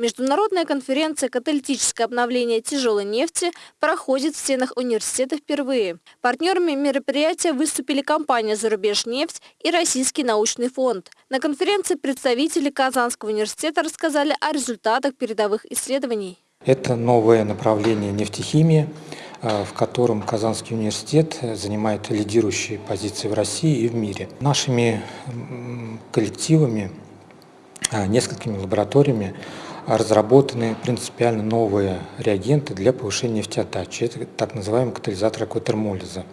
Международная конференция «Каталитическое обновление тяжелой нефти» проходит в стенах университета впервые. Партнерами мероприятия выступили компания «Зарубежнефть» и Российский научный фонд. На конференции представители Казанского университета рассказали о результатах передовых исследований. Это новое направление нефтехимии, э, в котором Казанский университет занимает лидирующие позиции в России и в мире. Нашими коллективами, э, несколькими лабораториями разработаны принципиально новые реагенты для повышения нефтеотдачи. Это так называемый катализатор акватермолиза.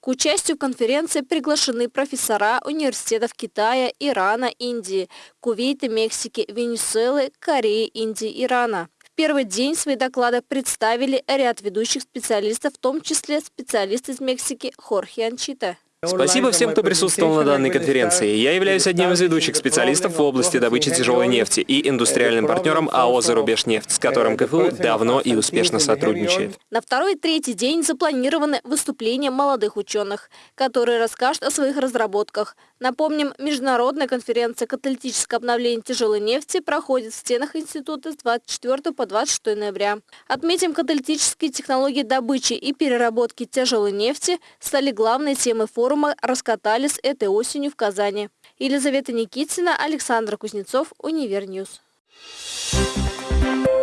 К участию в конференции приглашены профессора университетов Китая, Ирана, Индии, Кувейта, Мексики, Венесуэлы, Кореи, Индии, Ирана первый день свои доклады представили ряд ведущих специалистов, в том числе специалист из Мексики Хорхе Анчита. Спасибо всем, кто присутствовал на данной конференции. Я являюсь одним из ведущих специалистов в области добычи тяжелой нефти и индустриальным партнером АО «Зарубежнефть», с которым КФУ давно и успешно сотрудничает. На второй и третий день запланированы выступления молодых ученых, которые расскажут о своих разработках. Напомним, международная конференция «Каталитическое обновление тяжелой нефти» проходит в стенах института с 24 по 26 ноября. Отметим, каталитические технологии добычи и переработки тяжелой нефти стали главной темой форума форума раскатались этой осенью в Казани. Елизавета Никитина, Александр Кузнецов, Универньюз. Thank you.